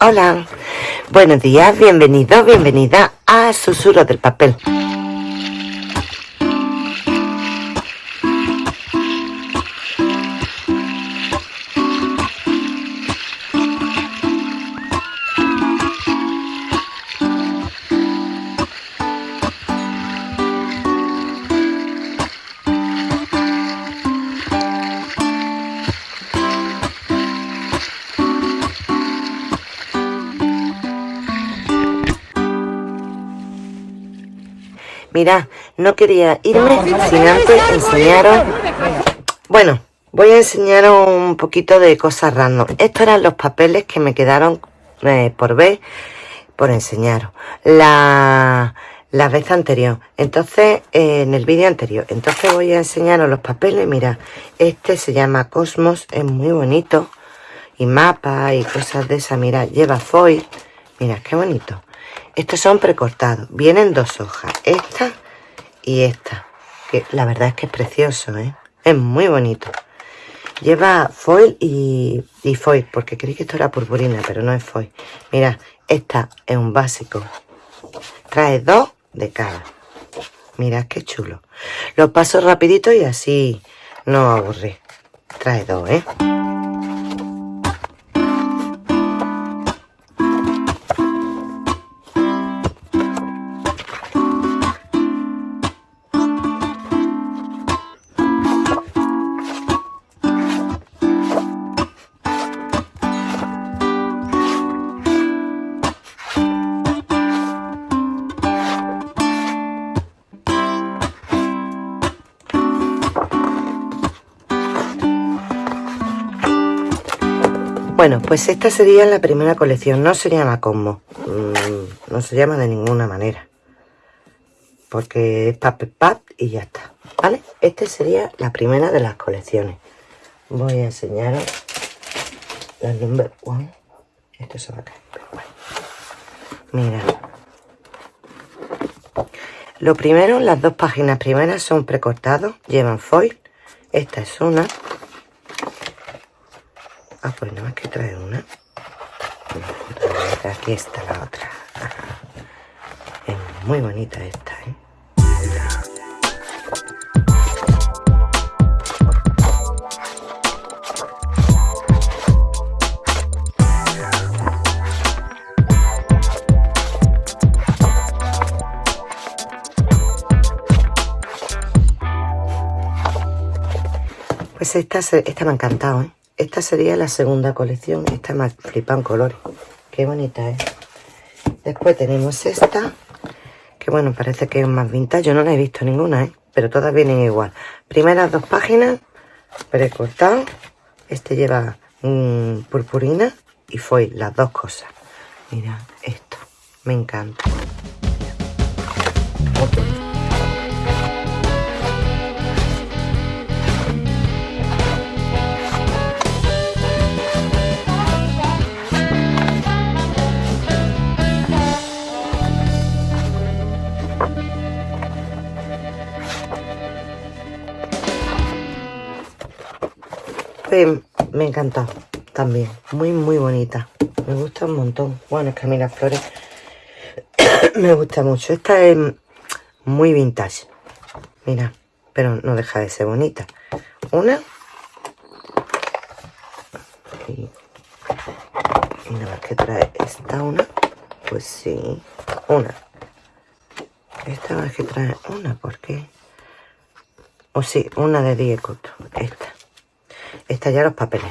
Hola, buenos días, bienvenido, bienvenida a Susurro del Papel. No quería irme sin antes enseñaros... Bueno, voy a enseñaros un poquito de cosas random. Estos eran los papeles que me quedaron eh, por ver, por enseñaros. La, la vez anterior. Entonces, eh, en el vídeo anterior. Entonces voy a enseñaros los papeles. Mira, este se llama Cosmos, es muy bonito. Y mapa y cosas de esas. Mira, lleva foil. Mira, qué bonito. Estos son precortados. Vienen dos hojas. Esta y esta. Que la verdad es que es precioso, ¿eh? Es muy bonito. Lleva foil y, y foil, porque creí que esto era purpurina, pero no es foil. Mira, esta es un básico. Trae dos de cada. Mira qué chulo. Lo paso rapidito y así no aburre. Trae dos, ¿eh? Bueno, pues esta sería la primera colección. No se llama Cosmo. Mm, no se llama de ninguna manera. Porque es Pad y ya está. ¿Vale? Esta sería la primera de las colecciones. Voy a enseñaros la number one. Esto se va a caer, pero bueno. Mira. Lo primero, las dos páginas primeras son precortados. Llevan foil. Esta es una. Ah, pues nada más que trae una. Aquí está la otra. Es muy bonita esta, ¿eh? Pues esta, esta me ha encantado, ¿eh? Esta sería la segunda colección. Esta me flipa en colores. Qué bonita es. Después tenemos esta. Que bueno, parece que es más vintage. Yo no la he visto ninguna, ¿eh? Pero todas vienen igual. Primeras dos páginas. Precortado. Este lleva purpurina y foil. Las dos cosas. Mira esto. Me encanta. Me encanta también. Muy, muy bonita. Me gusta un montón. Bueno, es que a mí las flores me gusta mucho. Esta es muy vintage. Mira, pero no deja de ser bonita. Una. Y, nada más que trae esta una. Pues sí, una. Esta más que trae una, ¿por qué? O sí, una de Diego. Esta estallar los papeles.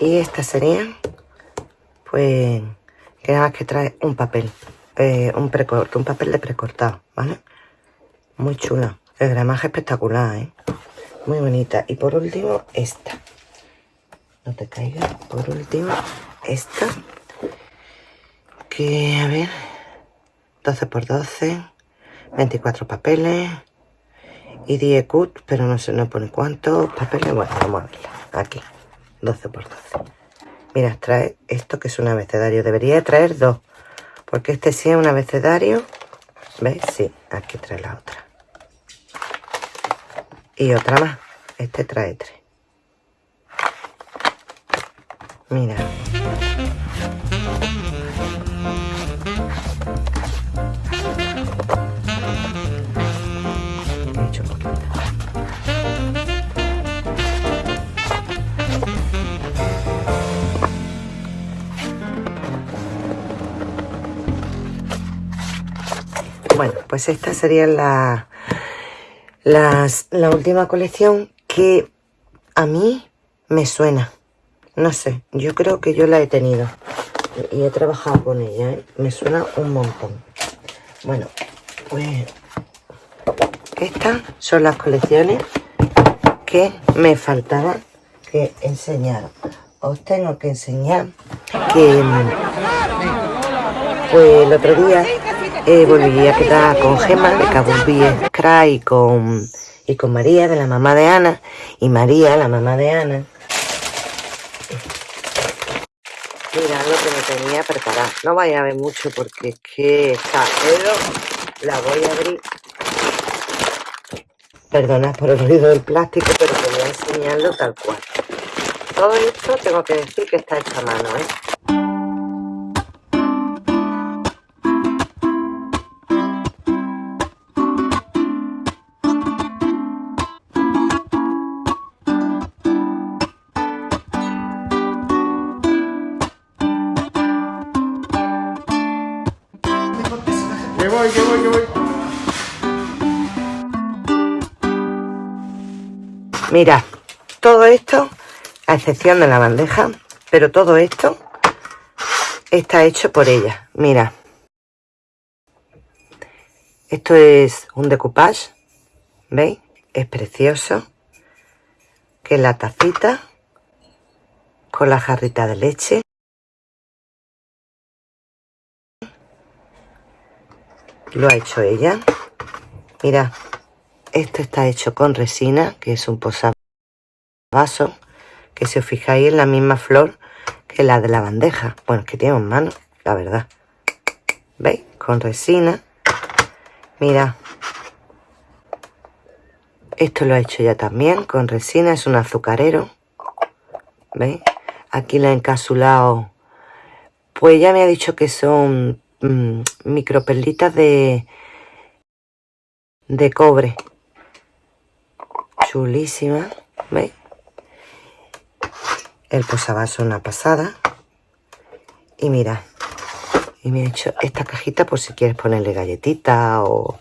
Y esta sería, pues, que nada más que trae un papel. Eh, un un papel de precortado, ¿vale? Muy chula. El gramaje espectacular, ¿eh? Muy bonita. Y por último, esta. No te caiga. Por último, esta. Que, a ver, 12 por 12, 24 papeles. y 10 cut, pero no se nos pone cuántos papeles. Bueno, vamos a verla. Aquí, 12 por 12. Mira, trae esto que es un abecedario. Debería traer dos, porque este sí es un abecedario. ¿Veis? Sí, aquí trae la otra. Y otra más. Este trae tres. Mira. Pues esta sería la, la última colección que a mí me suena. No sé, yo creo que yo la he tenido y he trabajado con ella, ¿eh? me suena un montón. Bueno, pues estas son las colecciones que me faltaba que enseñar. Os tengo que enseñar que pues el otro día eh, volví a quedar con Gemma de Cabo Cry y con, y con María, de la mamá de Ana. Y María, la mamá de Ana, Mira lo que me tenía preparado. No vaya a ver mucho porque es que está, pero la voy a abrir. Perdonad por el ruido del plástico, pero quería enseñarlo tal cual. Todo esto tengo que decir que está hecho a mano, ¿eh? Mira, todo esto, a excepción de la bandeja, pero todo esto está hecho por ella. Mira, esto es un decoupage, ¿veis? Es precioso. Que es la tacita con la jarrita de leche. Lo ha hecho ella. Mira, esto está hecho con resina, que es un posavasos, que si os fijáis es la misma flor que la de la bandeja. Bueno, que tiene un mano, la verdad. ¿Veis? Con resina. Mira. Esto lo he hecho ya también, con resina, es un azucarero. ¿Veis? Aquí la he encasulado. Pues ya me ha dicho que son mmm, microperlitas de, de cobre chulísima, ¿veis? El posavasos una pasada. Y mira, y me he hecho esta cajita por si quieres ponerle galletita o...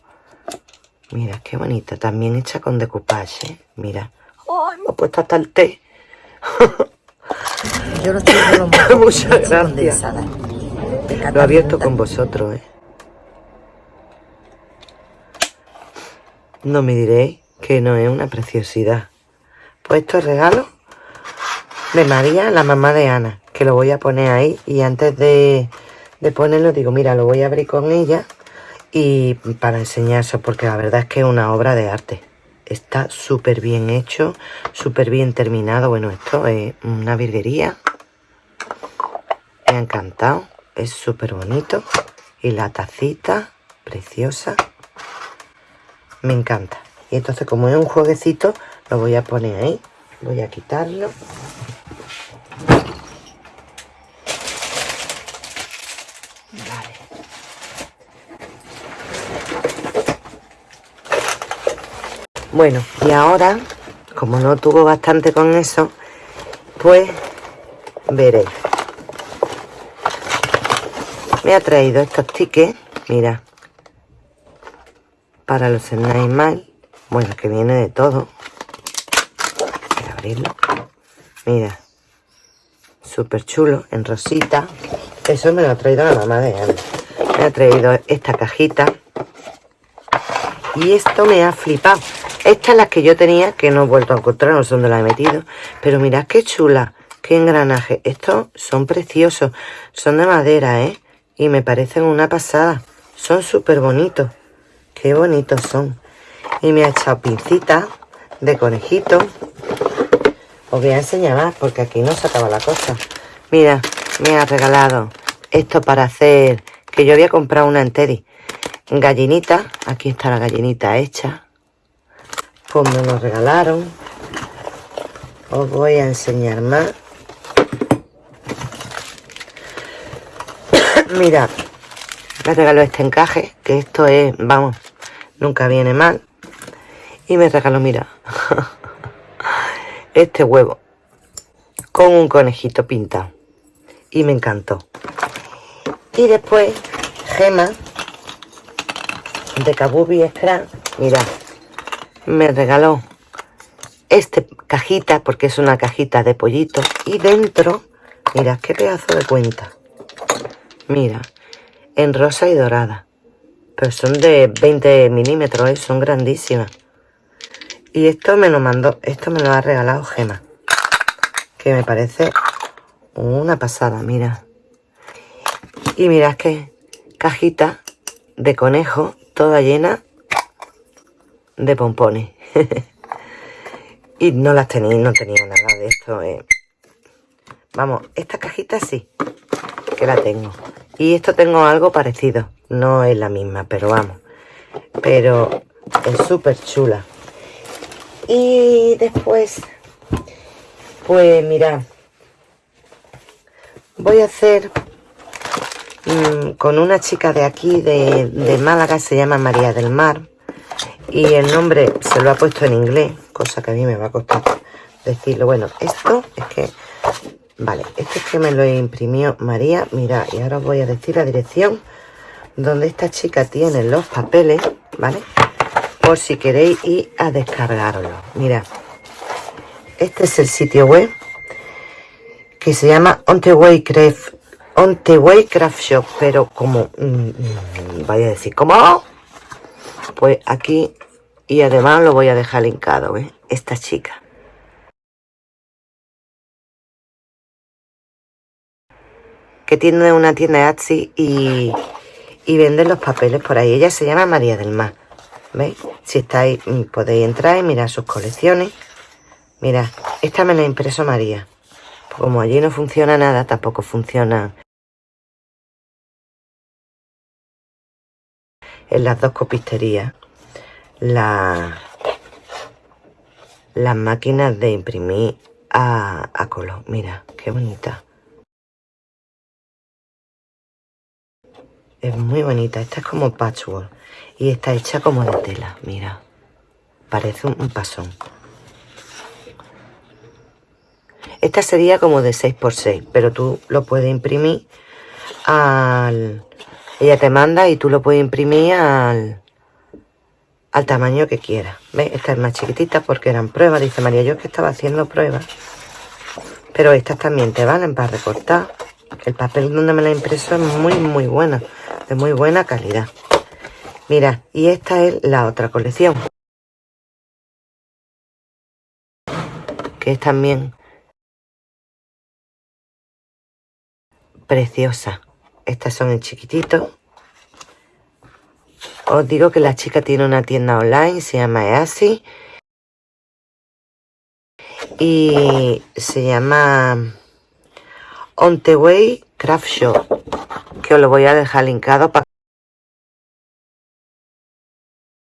Mira, qué bonita, también hecha con decoupage, ¿eh? Mira. ¡Ay, me ha puesto hasta el té! Yo lo estoy Muchas gracias. Lo he abierto con vosotros, ¿eh? No me diréis que no es una preciosidad. Pues esto es regalo de María, la mamá de Ana, que lo voy a poner ahí y antes de, de ponerlo digo, mira, lo voy a abrir con ella y para enseñarse porque la verdad es que es una obra de arte. Está súper bien hecho, súper bien terminado. Bueno, esto es una virguería. Me ha encantado. Es súper bonito. Y la tacita, preciosa. Me encanta. Y entonces como es un jueguecito, lo voy a poner ahí. Voy a quitarlo. Vale. Bueno, y ahora, como no tuvo bastante con eso, pues veréis. Me ha traído estos tickets, mira, para los Snail bueno, que viene de todo. Voy a abrirlo. Mira. Súper chulo, en rosita. Eso me lo ha traído la mamá de Ana. Me ha traído esta cajita. Y esto me ha flipado. Estas es las que yo tenía, que no he vuelto a encontrar, no sé dónde la he metido. Pero mirad qué chula, qué engranaje. Estos son preciosos. Son de madera, ¿eh? Y me parecen una pasada. Son súper bonitos. Qué bonitos son. Y me ha echado pincitas de conejito. Os voy a enseñar más porque aquí no se acaba la cosa. Mira, me ha regalado esto para hacer... Que yo había comprado una en Gallinita. Aquí está la gallinita hecha. Me lo regalaron. Os voy a enseñar más. Mira, me regaló este encaje, que esto es, vamos, nunca viene mal. Y me regaló, mira, este huevo con un conejito pintado. Y me encantó. Y después, gema de Kabubi Scrap. Mira, me regaló este cajita, porque es una cajita de pollito. Y dentro, mira, qué pedazo de cuenta. Mira, en rosa y dorada. Pero son de 20 milímetros, ¿eh? son grandísimas. Y esto me lo mandó, esto me lo ha regalado Gema. Que me parece una pasada, mira. Y mirad que cajita de conejo, toda llena de pompones. y no las tenéis, no tenía nada de esto. Eh. Vamos, esta cajita sí, que la tengo. Y esto tengo algo parecido. No es la misma, pero vamos. Pero es súper chula. Y después, pues mirad, voy a hacer mm, con una chica de aquí, de, de Málaga, se llama María del Mar. Y el nombre se lo ha puesto en inglés, cosa que a mí me va a costar decirlo. Bueno, esto es que, vale, esto es que me lo imprimió María. Mira, y ahora os voy a decir la dirección donde esta chica tiene los papeles, ¿vale? Por si queréis ir a descargarlo. Mira, este es el sitio web que se llama On the Way Craft, On the Way Craft Shop, pero como, mm, mm, vaya a decir, ¿cómo? Pues aquí, y además lo voy a dejar linkado, ¿eh? Esta chica. Que tiene una tienda Etsy y, y vende los papeles por ahí. Ella se llama María del Mar. ¿Veis? Si estáis, mm, podéis entrar y mirar sus colecciones. Mira, esta me la impreso María. Como allí no funciona nada, tampoco funciona en las dos copisterías la, las máquinas de imprimir a, a color. Mira, qué bonita. Es muy bonita. Esta es como patchwork. Y está hecha como de tela, mira. Parece un, pasón. Esta sería como de 6x6, pero tú lo puedes imprimir al... Ella te manda y tú lo puedes imprimir al, al tamaño que quieras. ¿Ves? Esta es más chiquitita porque eran pruebas. Dice María, yo es que estaba haciendo pruebas. Pero estas también te valen para recortar. El papel donde me la impreso es muy, muy buena. De muy buena calidad. Mira, y esta es la otra colección. Que es también preciosa. Estas son en chiquitito. Os digo que la chica tiene una tienda online, se llama Easy. Y se llama On the Way Craft Shop. Que os lo voy a dejar linkado para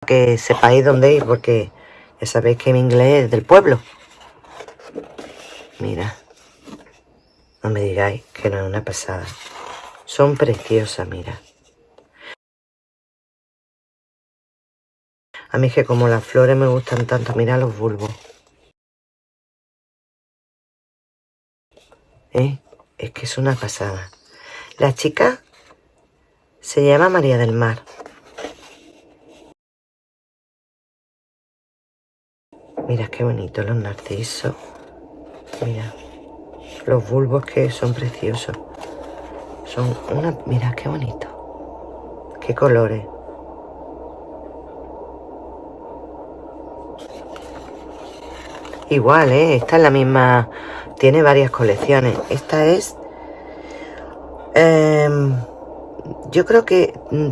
que sepáis dónde ir, porque ya sabéis que mi inglés es del pueblo. Mira, no me digáis que no es una pasada. Son preciosas, mira. A mí es que como las flores me gustan tanto, mira los bulbos. ¿Eh? Es que es una pasada. La chica se llama María del Mar. Mira qué bonito los narcisos. Mira. Los bulbos que son preciosos. Son una... Mira qué bonito. Qué colores. Igual, ¿eh? Esta es la misma... Tiene varias colecciones. Esta es... Em, yo creo que... Mm,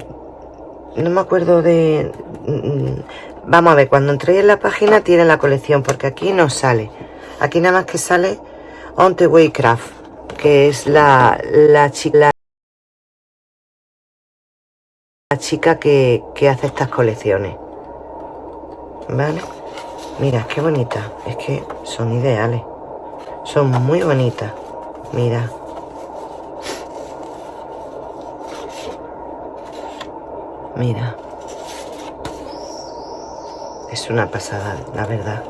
no me acuerdo de... Vamos a ver, cuando entréis en la página tiene la colección, porque aquí no sale. Aquí nada más que sale On the Way Craft, que es la, la chica la chica que, que hace estas colecciones. ¿Vale? Mira, qué bonita. Es que son ideales. Son muy bonitas. Mira. Mira. Es una pasada, la verdad.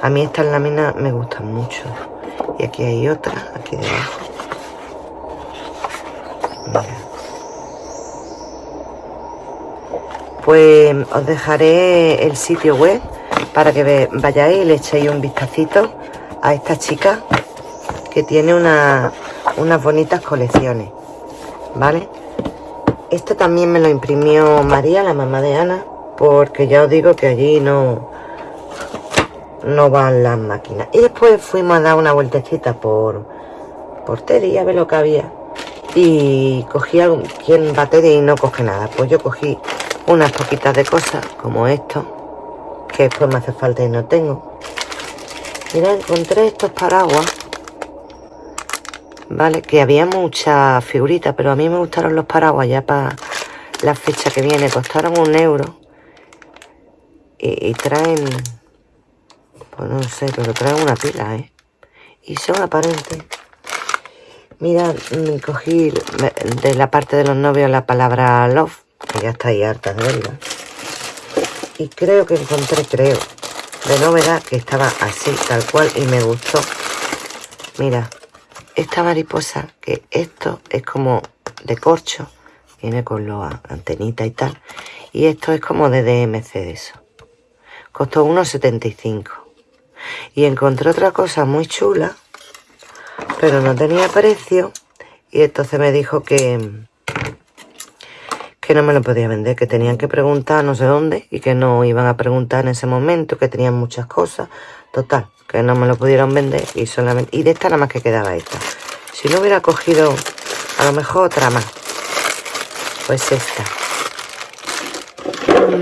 A mí estas láminas me gustan mucho. Y aquí hay otra, aquí debajo. Mira. Pues os dejaré el sitio web para que vayáis y le echéis un vistacito a esta chica que tiene una, unas bonitas colecciones. ¿Vale? Esto también me lo imprimió María, la mamá de Ana, porque ya os digo que allí no, no van las máquinas. Y después fuimos a dar una vueltecita por, por Teddy a ver lo que había. Y cogí algo, quien va Teddy y no coge nada. Pues yo cogí unas poquitas de cosas, como esto, que después me hace falta y no tengo. Mira, encontré estos paraguas ¿vale? Que había muchas figuritas, pero a mí me gustaron los paraguas ya para la fecha que viene. Costaron un euro. Y, traen, pues no sé, pero traen una pila, ¿eh? Y son aparentes. Mira, mm, cogí de la parte de los novios la palabra love, que ya está ahí harta de verla. Y creo que encontré, creo, de novedad que estaba así, tal cual, y me gustó. Mira, esta mariposa, que esto es como de corcho, viene con los antenitas y tal, y esto es como de DMC de eso. Costó 1,75. Y encontré otra cosa muy chula, pero no tenía precio, y entonces me dijo que, que no me lo podía vender, que tenían que preguntar no sé dónde, y que no iban a preguntar en ese momento, que tenían muchas cosas. Total, que no me lo pudieron vender y solamente y de esta nada más que quedaba esta si no hubiera cogido a lo mejor otra más pues esta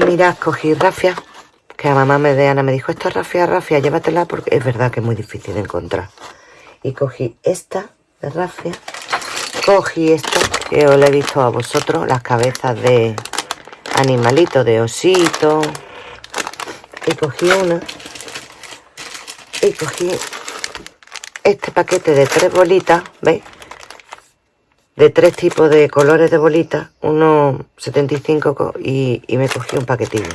mirad cogí rafia que a mamá me de Ana me dijo esto es rafia rafia llévatela porque es verdad que es muy difícil de encontrar y cogí esta de rafia cogí esto que os lo he visto a vosotros las cabezas de animalito de osito y cogí una y cogí este paquete de tres bolitas, ¿veis? De tres tipos de colores de bolitas, uno 75 y, y me cogí un paquetillo.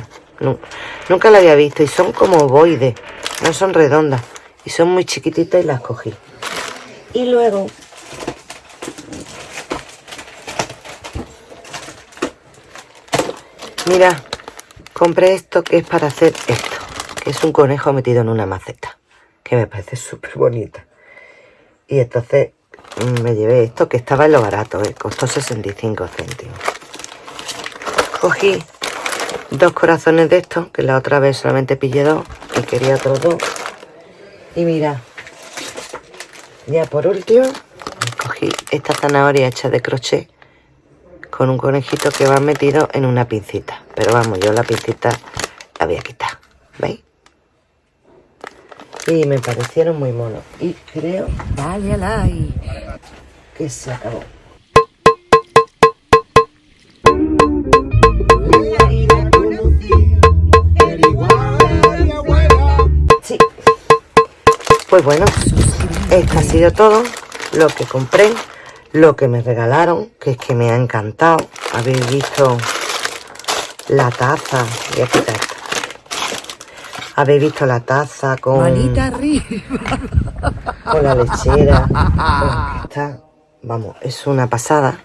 Nunca la había visto y son como boides, no son redondas y son muy chiquititas y las cogí. Y luego Mira, compré esto que es para hacer esto, que es un conejo metido en una maceta que me parece súper bonita. Y entonces mm, me llevé esto que estaba en lo barato, ¿eh? costó 65 céntimos. Cogí dos corazones de estos, que la otra vez solamente pillé dos y quería otros dos. Y mira, ya por último, cogí esta zanahoria hecha de crochet con un conejito que va metido en una pincita. Pero vamos, yo la pincita la voy a quitar, ¿veis? Y me parecieron muy monos. Y creo... Al Que se acabó. Pues bueno, esto ha sido todo lo que compré, lo que me regalaron, que es que me ha encantado. Habéis visto la taza. y aquí está habéis visto la taza con... arriba. Con la lechera. está, vamos, es una pasada.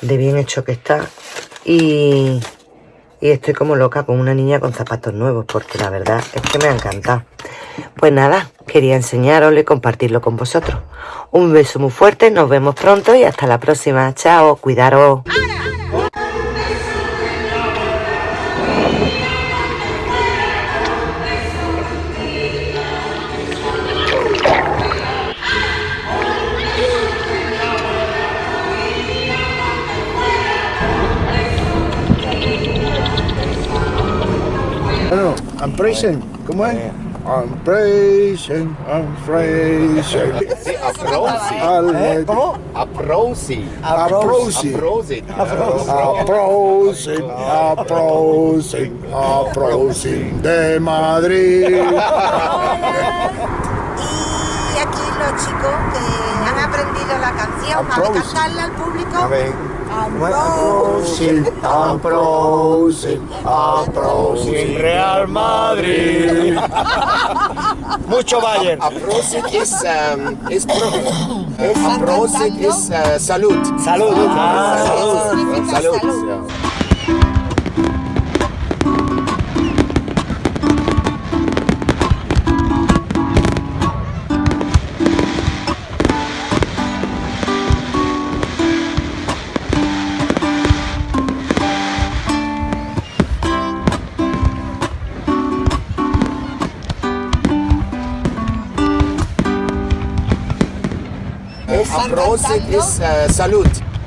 De bien hecho que está. Y, y estoy como loca con una niña con zapatos nuevos. Porque la verdad es que me ha encantado. Pues nada, quería enseñaroslo y compartirlo con vosotros. Un beso muy fuerte, nos vemos pronto y hasta la próxima. Chao, cuidaros. I'm. ¿Cómo es? I'm praising, I'm praising. Sí, Aprosi. Ale- ¿Cómo? Aprosi. Aprosi. Aprosi. Aprosin, aprosin de Madrid. Y aquí los chicos que han aprendido la canción. Aplausos. Cantarla al público. A ver. Aprosin, aprosin, aprosin. Real Madrid. Mucho Bayern. Aprosit es, um, es pro. Es Aprosit es uh, salud. Salud. Ah, salud. Significa Salud. salud. Es Aprosit es uh, salud.